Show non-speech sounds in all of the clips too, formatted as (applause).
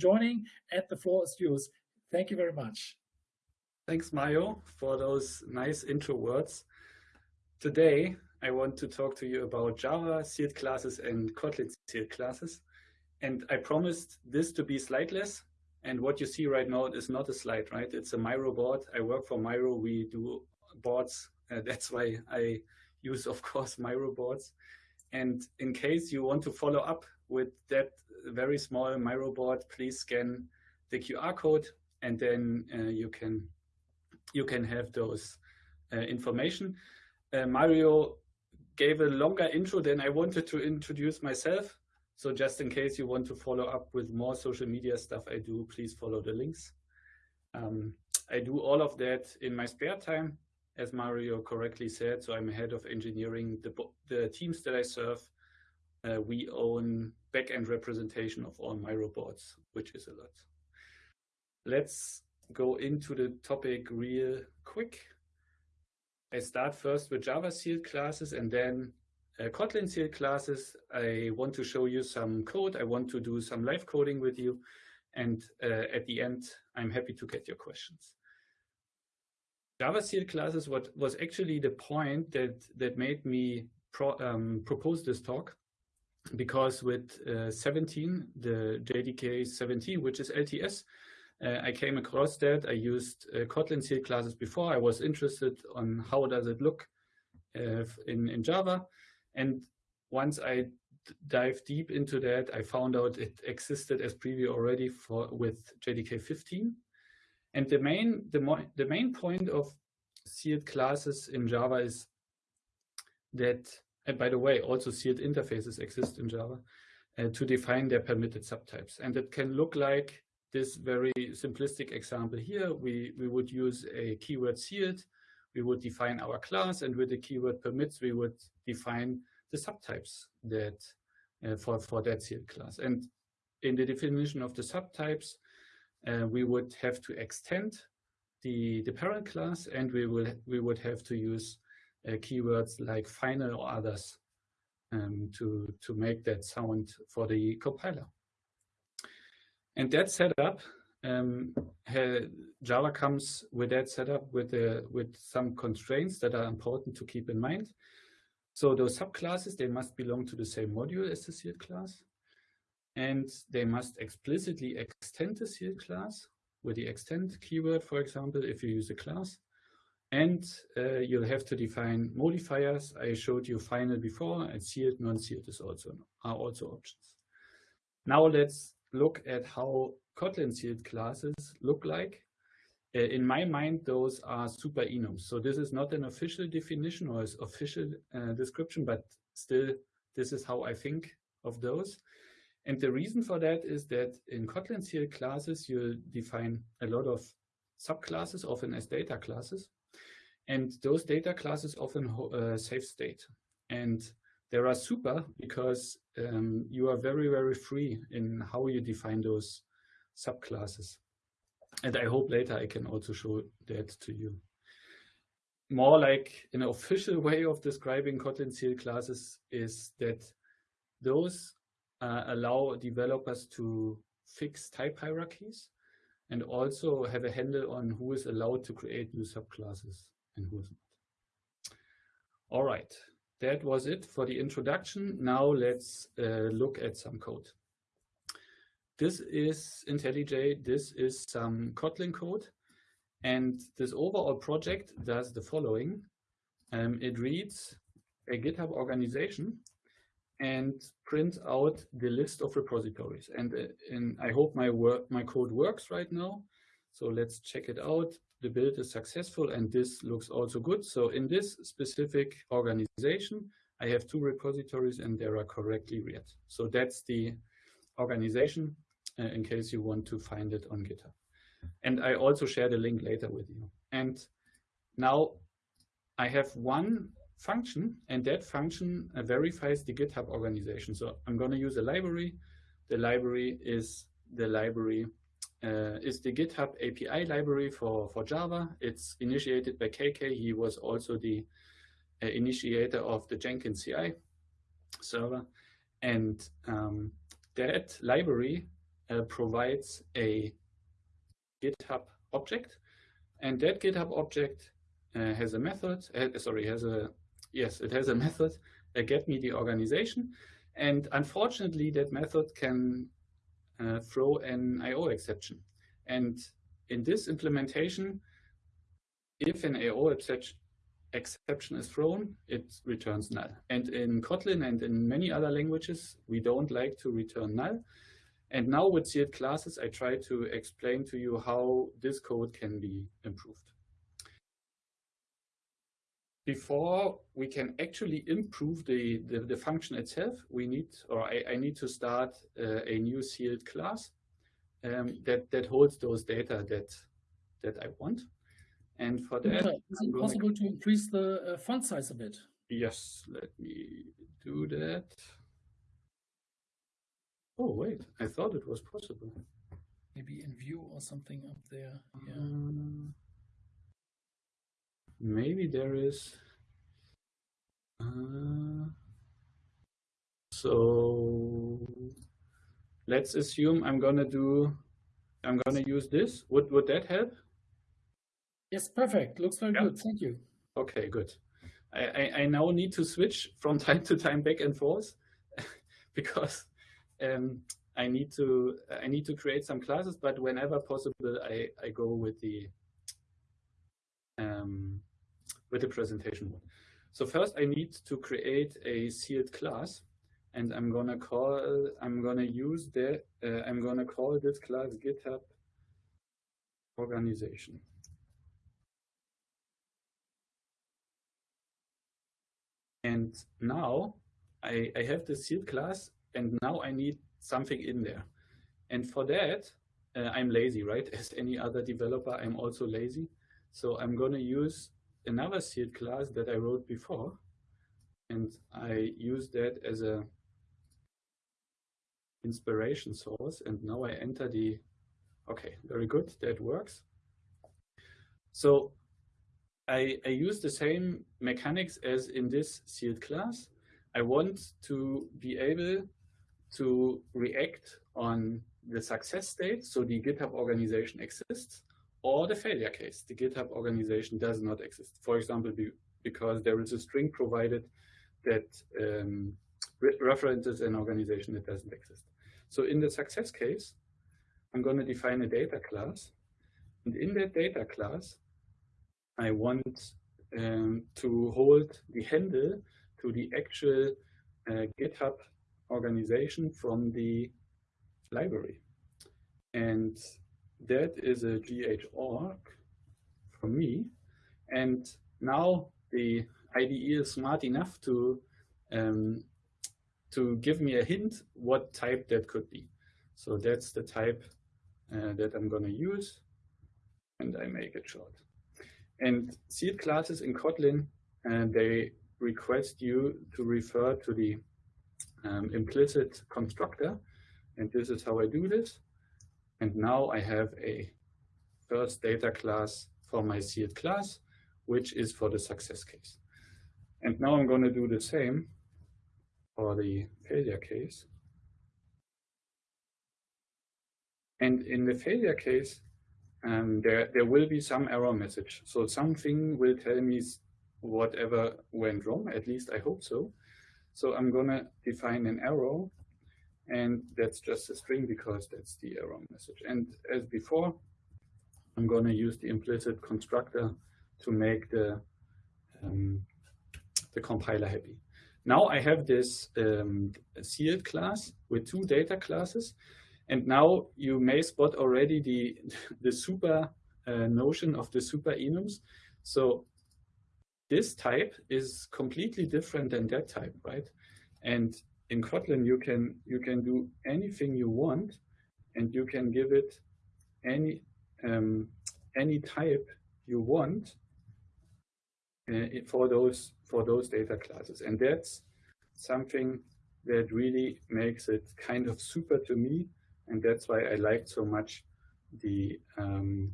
joining and the floor is yours. Thank you very much. Thanks, Mario, for those nice intro words. Today, I want to talk to you about Java sealed classes and Kotlin sealed classes. And I promised this to be slideless. And what you see right now is not a slide, right? It's a Miro board. I work for Miro. We do boards. Uh, that's why I use, of course, Miro boards. And in case you want to follow up with that very small Miro board, please scan the QR code and then uh, you can you can have those uh, information. Uh, Mario gave a longer intro than I wanted to introduce myself. So just in case you want to follow up with more social media stuff I do, please follow the links. Um, I do all of that in my spare time, as Mario correctly said. So I'm head of engineering, the, the teams that I serve. Uh, we own backend representation of all Miro boards, which is a lot. Let's go into the topic real quick. I start first with Java sealed classes and then uh, Kotlin sealed classes. I want to show you some code. I want to do some live coding with you. And uh, at the end, I'm happy to get your questions. Java sealed classes what was actually the point that, that made me pro, um, propose this talk. Because with uh, 17, the JDK 17, which is LTS, uh, I came across that. I used uh, Kotlin sealed classes before. I was interested on how does it look uh, in, in Java. And once I dive deep into that, I found out it existed as preview already for with JDK 15. And the main the, the main point of sealed classes in Java is that, and by the way, also sealed interfaces exist in Java uh, to define their permitted subtypes. And it can look like this very simplistic example here. We, we would use a keyword sealed we would define our class, and with the keyword permits, we would define the subtypes that uh, for, for that sealed class. And in the definition of the subtypes, uh, we would have to extend the, the parent class, and we, will, we would have to use keywords like final or others um, to, to make that sound for the compiler. And that setup um, Java comes with that setup with the, with some constraints that are important to keep in mind. So those subclasses, they must belong to the same module as the sealed class. And they must explicitly extend the sealed class with the extend keyword, for example, if you use a class. And uh, you'll have to define modifiers. I showed you final before, and sealed, non-sealed is also are also options. Now let's look at how Kotlin sealed classes look like. Uh, in my mind, those are super enums. So this is not an official definition or official uh, description, but still, this is how I think of those. And the reason for that is that in Kotlin sealed classes, you define a lot of subclasses, often as data classes. And those data classes often uh, save state. And they are super because um, you are very, very free in how you define those subclasses. And I hope later I can also show that to you. More like an official (laughs) way of describing Kotlin sealed classes is that those uh, allow developers to fix type hierarchies and also have a handle on who is allowed to create new subclasses and who is not. All right, that was it for the introduction. Now let's uh, look at some code. This is IntelliJ, this is some Kotlin code. And this overall project does the following. Um, it reads a GitHub organization and prints out the list of repositories. And, uh, and I hope my work, my code works right now. So let's check it out. The build is successful and this looks also good. So in this specific organization, I have two repositories and they are correctly read. So that's the organization uh, in case you want to find it on GitHub. And I also share the link later with you. And now I have one function, and that function uh, verifies the GitHub organization. So I'm going to use a library. The library is the library uh, is the GitHub API library for, for Java. It's initiated by KK. He was also the uh, initiator of the Jenkins CI server. And um, that library uh, provides a GitHub object, and that GitHub object uh, has a method. Uh, sorry, has a yes, it has a (laughs) method. Uh, get me the organization, and unfortunately, that method can uh, throw an I/O exception. And in this implementation, if an I/O exception exception is thrown, it returns null. And in Kotlin and in many other languages, we don't like to return null. And now with sealed classes, I try to explain to you how this code can be improved. Before we can actually improve the, the, the function itself, we need, or I, I need to start uh, a new sealed class um, that, that holds those data that, that I want. And for that, yeah, is it possible to increase the uh, font size a bit? Yes, let me do that. Oh, wait, I thought it was possible. Maybe in view or something up there. Yeah. Um, maybe there is. Uh, so let's assume I'm gonna do, I'm gonna use this. Would would that help? Yes, perfect. Looks very good. Thank you. Okay, good. I, I, I, now need to switch from (laughs) time to time back and forth (laughs) because um, I need to I need to create some classes, but whenever possible, I, I go with the um, with the presentation. So first, I need to create a sealed class, and I'm gonna call I'm gonna use the, uh, I'm gonna call this class GitHub organization. And now I, I have the sealed class and now I need something in there. And for that, uh, I'm lazy, right? (laughs) As any other developer, I'm also lazy. So I'm to use another sealed class that I wrote before. And I use that as a inspiration source. And now I enter the, okay, very good, that works. So I, I use the same mechanics as in this sealed class. I want to be able to react on the success state, so the GitHub organization exists, or the failure case, the GitHub organization does not exist. For example, because there is a string provided that um, re references an organization that doesn't exist. So in the success case, I'm going to define a data class. And in that data class, I want um, to hold the handle to the actual uh, GitHub organization from the library. And that is a gh.org for me. And now the IDE is smart enough to um, to give me a hint what type that could be. So that's the type uh, that I'm going to use, and I make it short. And sealed classes in Kotlin, uh, they request you to refer to the um, implicit constructor. And this is how I do this. And now I have a first data class for my sealed class, which is for the success case. And now I'm going to do the same for the failure case. And in the failure case, um, there, there will be some error message. So something will tell me whatever went wrong, at least I hope so. So I'm gonna define an arrow and that's just a string because that's the error message. And as before, I'm gonna use the implicit constructor to make the, um, the compiler happy. Now I have this um, sealed class with two data classes and now you may spot already the, (laughs) the super uh, notion of the super enums. So this type is completely different than that type, right? And in Kotlin, you can you can do anything you want, and you can give it any um, any type you want uh, for those for those data classes, and that's something that really makes it kind of super to me and that's why I liked so much the um,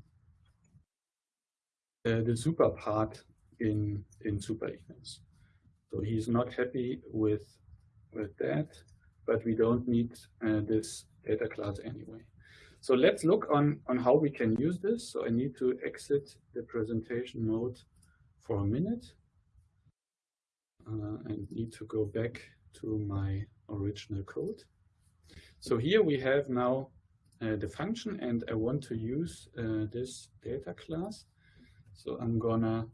uh, the super part in in super enums. So he's not happy with with that, but we don't need uh, this data class anyway. So let's look on, on how we can use this. So I need to exit the presentation mode for a minute uh, and need to go back to my original code. So here we have now uh, the function and I want to use uh, this data class. So I'm gonna,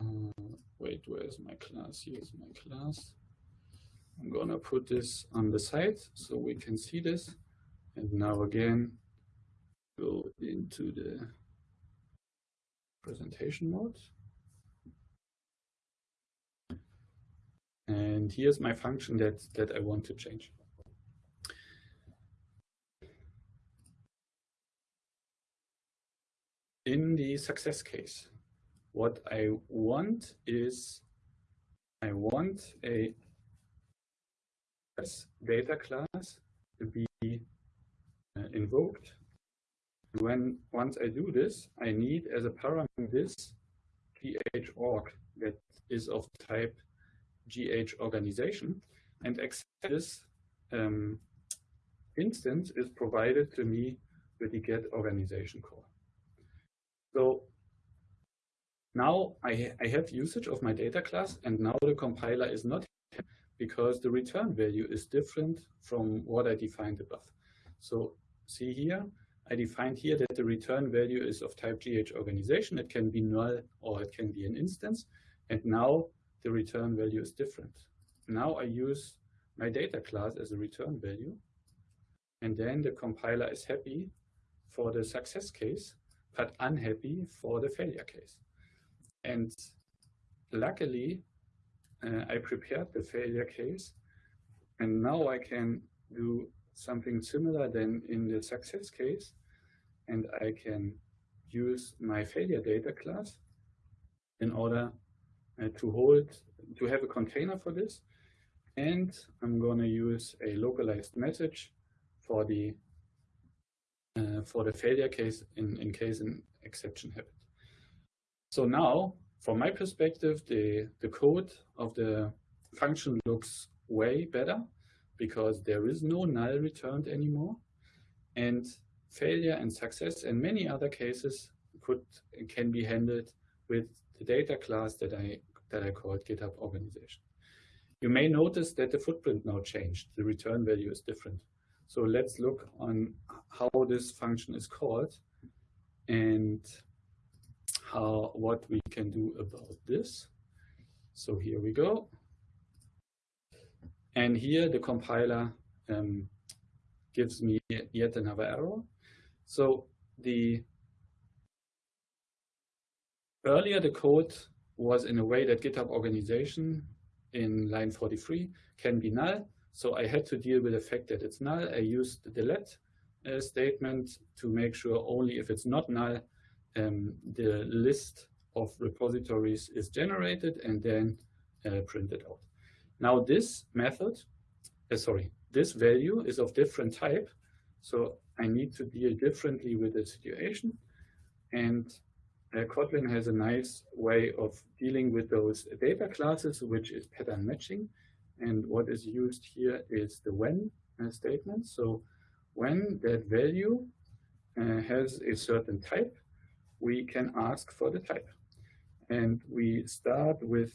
uh, wait, where's my class? Here's my class. I'm gonna put this on the side so we can see this. And now again, go into the presentation mode. And here's my function that, that I want to change. In the success case, what I want is I want a data class to be uh, invoked. When once I do this, I need as a parameter this gh.org that is of type GH organization. And this um, instance is provided to me with the get organization call. So now I, I have usage of my data class and now the compiler is not because the return value is different from what I defined above. So see here, I defined here that the return value is of type GH organization. It can be null or it can be an instance. And now the return value is different. Now I use my data class as a return value. And then the compiler is happy for the success case, but unhappy for the failure case. And luckily, uh, I prepared the failure case. And now I can do something similar than in the success case. And I can use my failure data class in order uh, to hold, to have a container for this. And I'm going to use a localized message for the uh, for the failure case in, in case an exception happened. So now, from my perspective, the, the code of the function looks way better because there is no null returned anymore. And failure and success and many other cases could can be handled with the data class that I that I called GitHub organization. You may notice that the footprint now changed. The return value is different. So let's look on how this function is called and how what we can do about this. So here we go. And here the compiler um, gives me yet another error. So the earlier the code was in a way that GitHub organization in line 43 can be null. So I had to deal with the fact that it's null. I used the let uh, statement to make sure only if it's not null, um, the list of repositories is generated and then uh, printed out. Now this method, uh, sorry, this value is of different type. So I need to deal differently with the situation. And uh, Kotlin has a nice way of dealing with those data classes, which is pattern matching. And what is used here is the when uh, statement. So when that value uh, has a certain type, we can ask for the type. And we start with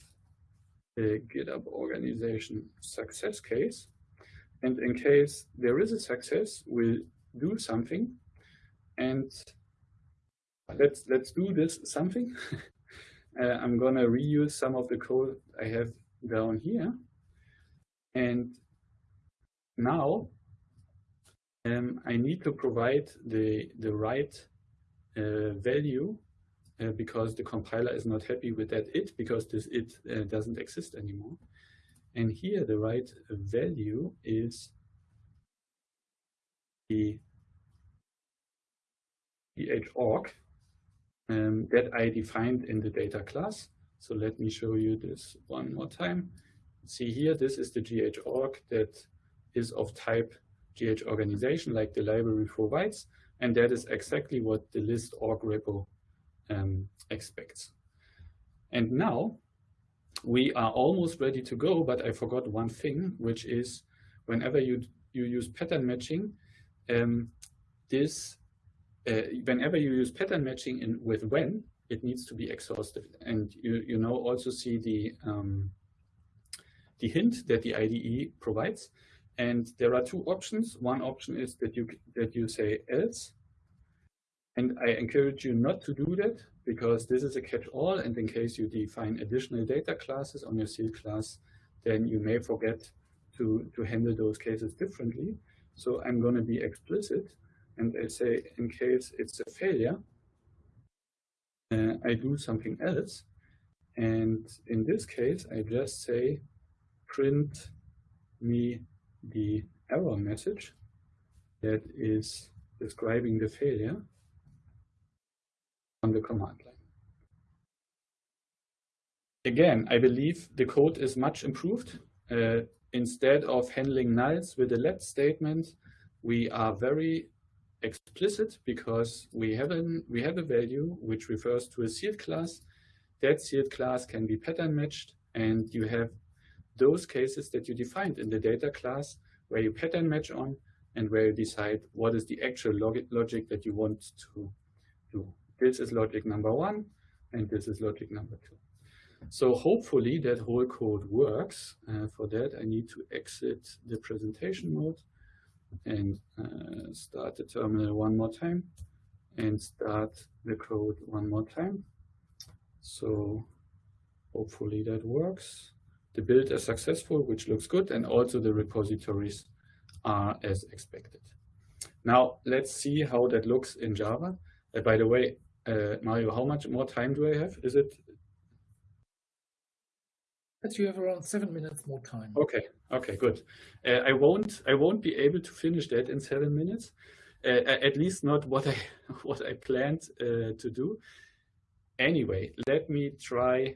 the GitHub organization success case. And in case there is a success, we'll do something. And let's let's do this something. (laughs) uh, I'm gonna reuse some of the code I have down here, and now um, I need to provide the the right value uh, because the compiler is not happy with that it because this it uh, doesn't exist anymore. And here the right value is the gh.org um, that I defined in the data class. So let me show you this one more time. See here, this is the GH gh.org that is of type gh organization like the library provides. And that is exactly what the list org repo um, expects. And now we are almost ready to go, but I forgot one thing, which is whenever you you use pattern matching, um, this uh, whenever you use pattern matching in with when, it needs to be exhaustive. And you, you now also see the, um, the hint that the IDE provides. And there are two options. One option is that you, that you say else. And I encourage you not to do that because this is a catch-all. And in case you define additional data classes on your sealed class, then you may forget to, to handle those cases differently. So I'm going to be explicit and I say in case it's a failure, uh, I do something else. And in this case, I just say print me the error message that is describing the failure on the command line. Again, I believe the code is much improved. Uh, instead of handling nulls with a let statement, we are very explicit because we have, an, we have a value which refers to a sealed class. That sealed class can be pattern matched and you have those cases that you defined in the data class where you pattern match on and where you decide what is the actual log logic that you want to do. This is logic number one and this is logic number two. So hopefully that whole code works. Uh, for that, I need to exit the presentation mode and uh, start the terminal one more time and start the code one more time. So hopefully that works. The build is successful, which looks good, and also the repositories are as expected. Now let's see how that looks in Java. Uh, by the way, uh, Mario, how much more time do I have? Is it but you have around seven minutes more time. Okay, okay, good. Uh, I won't I won't be able to finish that in seven minutes. Uh, at least not what I (laughs) what I planned uh, to do. Anyway, let me try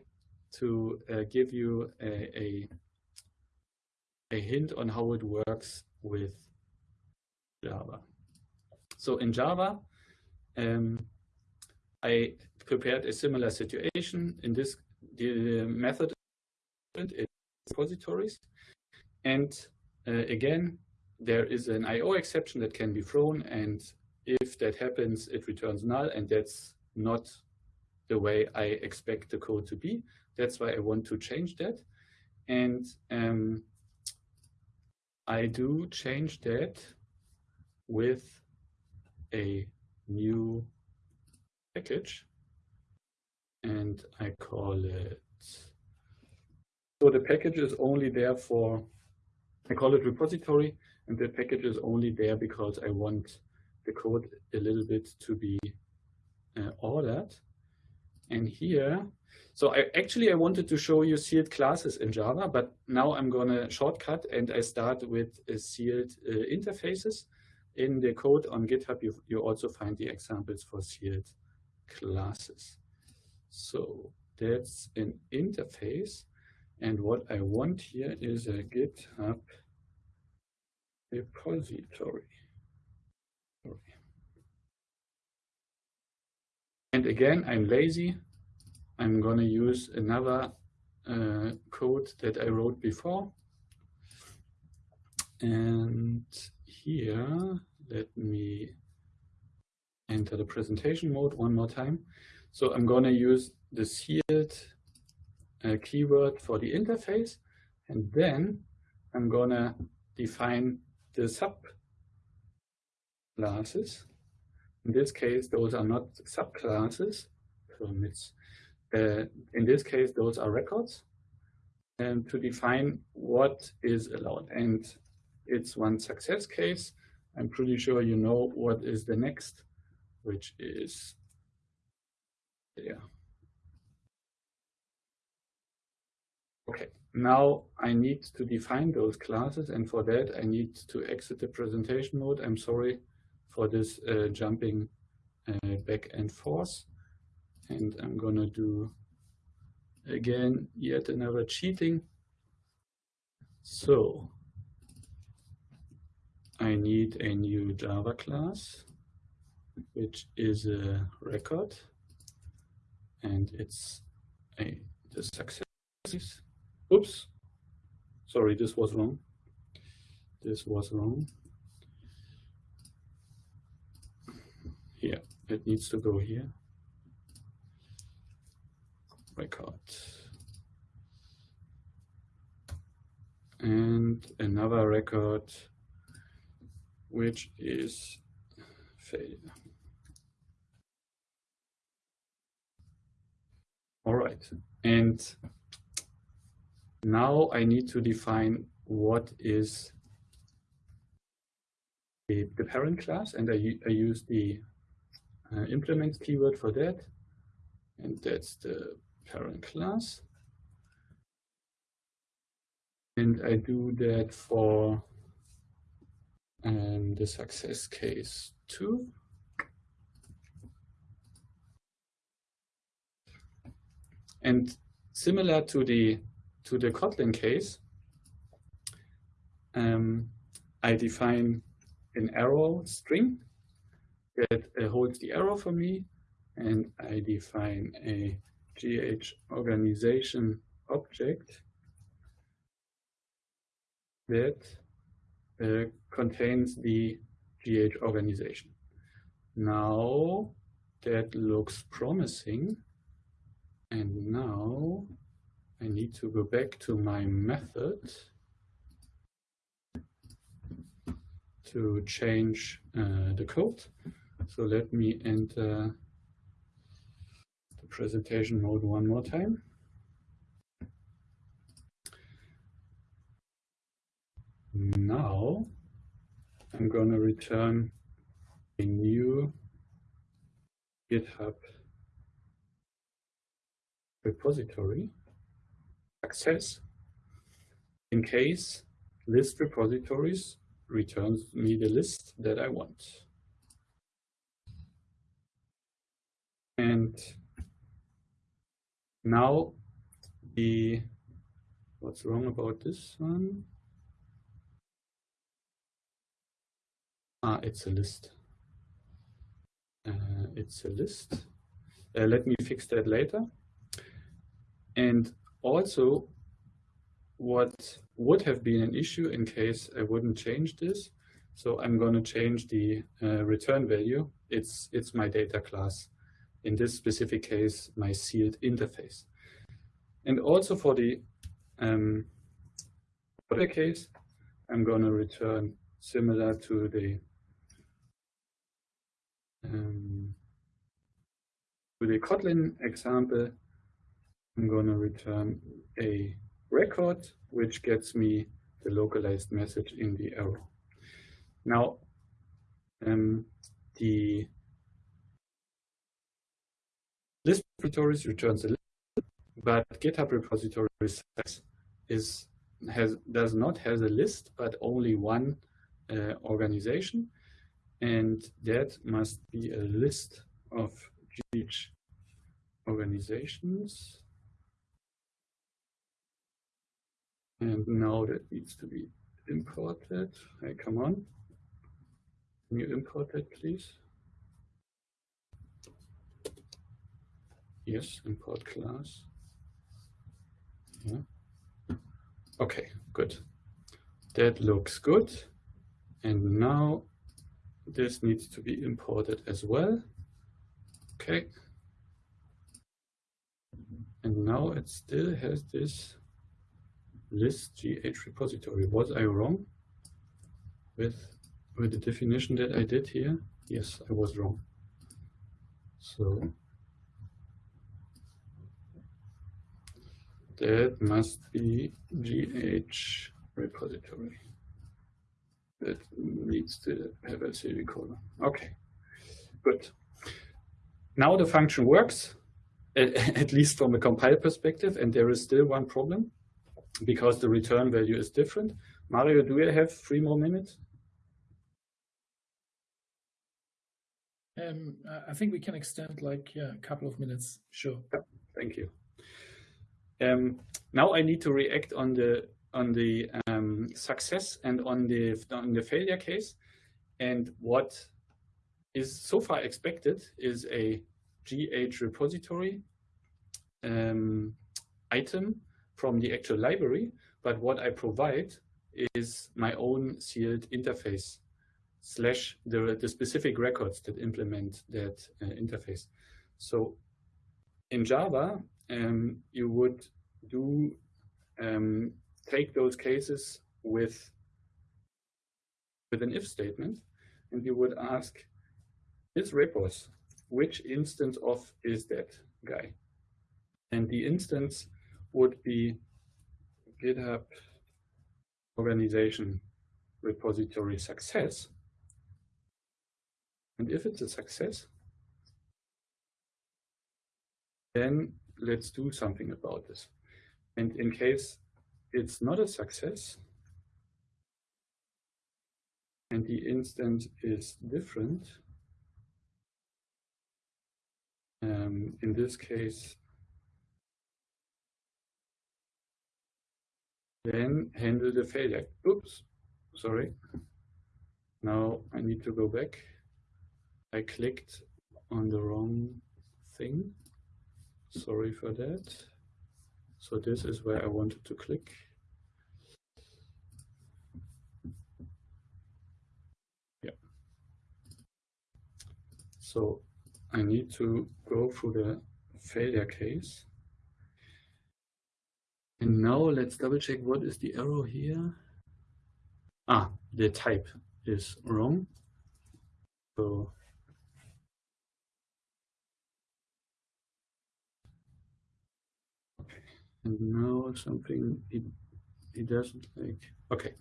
to uh, give you a, a, a hint on how it works with Java. So in Java, um, I prepared a similar situation. In this, the method in repositories. And uh, again, there is an IO exception that can be thrown. And if that happens, it returns null. And that's not the way I expect the code to be. That's why I want to change that. And um, I do change that with a new package. And I call it so the package is only there for, I call it repository, and the package is only there because I want the code a little bit to be uh, ordered. And here, so I actually I wanted to show you sealed classes in Java, but now I'm going to shortcut and I start with uh, sealed uh, interfaces. In the code on GitHub, you, you also find the examples for sealed classes. So that's an interface. And what I want here is a GitHub repository. And again, I'm lazy. I'm going to use another uh, code that I wrote before. And here, let me enter the presentation mode one more time. So I'm going to use the sealed a keyword for the interface. And then I'm going to define the subclasses. In this case, those are not subclasses, permits. Uh, in this case, those are records. And to define what is allowed. And it's one success case. I'm pretty sure you know what is the next, which is there. Okay, now I need to define those classes and for that I need to exit the presentation mode. I'm sorry for this uh, jumping uh, back and forth. And I'm gonna do again yet another cheating. So I need a new Java class, which is a record, and it's a the success Oops, sorry, this was wrong. this was wrong. Here, it needs to go here. Record. And another record, which is failure. All right, and now I need to define what is the, the parent class, and I, I use the uh, implement keyword for that, and that's the parent class. And I do that for um, the success case too. And similar to the to the Kotlin case, um, I define an arrow string that uh, holds the arrow for me, and I define a GH organization object that uh, contains the GH organization. Now that looks promising. And now I need to go back to my method to change uh, the code. So let me enter uh, the presentation mode one more time. Now I'm going to return a new GitHub repository access in case list repositories returns me the list that I want. And now the what's wrong about this one? Ah, it's a list. Uh, it's a list. Uh, let me fix that later. And also, what would have been an issue in case I wouldn't change this. So I'm going to change the uh, return value. It's, it's my data class. In this specific case, my sealed interface. And also for the um, other case, I'm going to return similar to the um, to the Kotlin example, I'm going to return a record, which gets me the localized message in the arrow. Now, um, the list repositories returns a list, but GitHub repositories is has does not has a list, but only one uh, organization, and that must be a list of each organizations. And now that needs to be imported. Hey, come on. Can you import that, please? Yes, import class. Yeah. Okay, good. That looks good. And now this needs to be imported as well. Okay. And now it still has this list GH repository. Was I wrong with, with the definition that I did here? Yes, I was wrong. So that must be GH repository. That needs to have a semicolon. Okay, good. Now the function works, (laughs) at least from a compile perspective, and there is still one problem because the return value is different. Mario, do you have three more minutes? Um, I think we can extend like yeah, a couple of minutes. Sure. Yeah, thank you. Um, now I need to react on the on the um, success and on the on the failure case, and what is so far expected is a GH repository um, item from the actual library, but what I provide is my own sealed interface slash the, the specific records that implement that uh, interface. So in Java, um, you would do um, take those cases with with an if statement, and you would ask this repos, which instance of is that guy? And the instance would be GitHub organization repository success. And if it's a success, then let's do something about this. And in case it's not a success, and the instance is different, um, in this case, then handle the failure. Oops, sorry. Now I need to go back. I clicked on the wrong thing. Sorry for that. So this is where I wanted to click. Yeah. So I need to go through the failure case. And now let's double check what is the error here. Ah, the type is wrong. So And now something it, it doesn't like. Okay.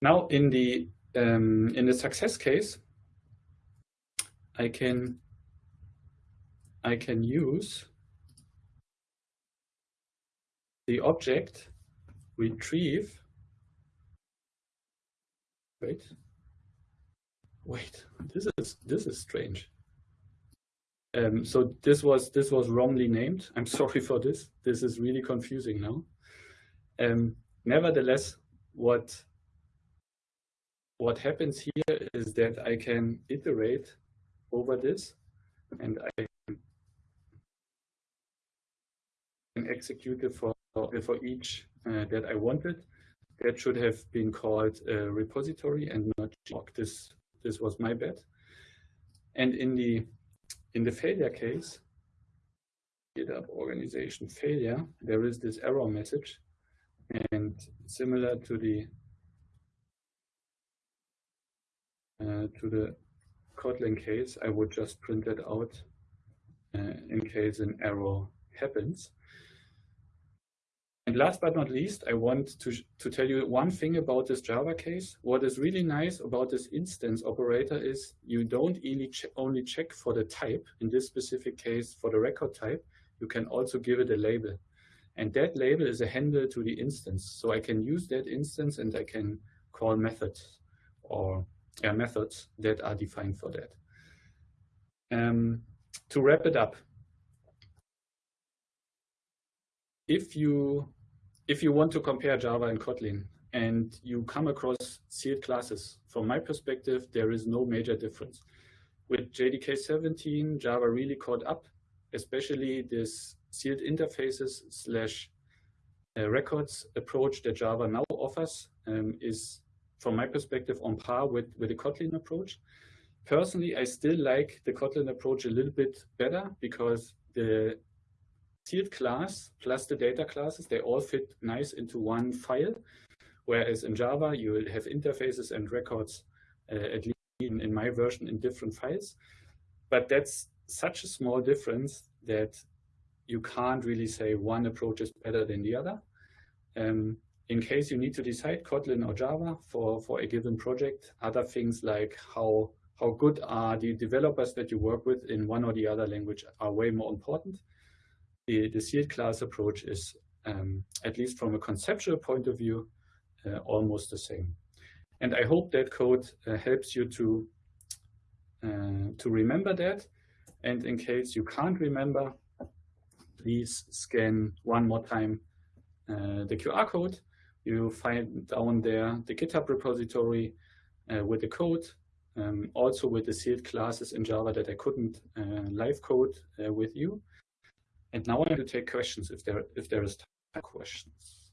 Now in the um, in the success case, I can I can use the object retrieve. Wait. Wait. This is this is strange. Um, so this was this was wrongly named. (laughs) I'm sorry for this. This is really confusing now. Um, nevertheless, what what happens here is that I can iterate over this, and I can execute it for for each uh, that I wanted. That should have been called a repository and not. This this was my bad. And in the in the failure case, GitHub organization failure, there is this error message. And similar to the uh, to the Kotlin case, I would just print it out uh, in case an error happens. And last but not least, I want to, to tell you one thing about this Java case. What is really nice about this instance operator is you don't only, che only check for the type, in this specific case for the record type, you can also give it a label. And that label is a handle to the instance. So I can use that instance and I can call methods or yeah, methods that are defined for that. Um, to wrap it up, if you if you want to compare Java and Kotlin and you come across sealed classes, from my perspective, there is no major difference. With JDK 17, Java really caught up, especially this sealed interfaces slash uh, records approach that Java now offers um, is, from my perspective, on par with, with the Kotlin approach. Personally, I still like the Kotlin approach a little bit better because the sealed class plus the data classes, they all fit nice into one file. Whereas in Java, you will have interfaces and records, uh, at least in, in my version, in different files. But that's such a small difference that you can't really say one approach is better than the other. Um, in case you need to decide Kotlin or Java for, for a given project, other things like how, how good are the developers that you work with in one or the other language are way more important the, the sealed class approach is, um, at least from a conceptual point of view, uh, almost the same. And I hope that code uh, helps you to, uh, to remember that. And in case you can't remember, please scan one more time uh, the QR code. You find down there the GitHub repository uh, with the code, um, also with the sealed classes in Java that I couldn't uh, live code with you. And now I'm going to take questions if there if there is time questions.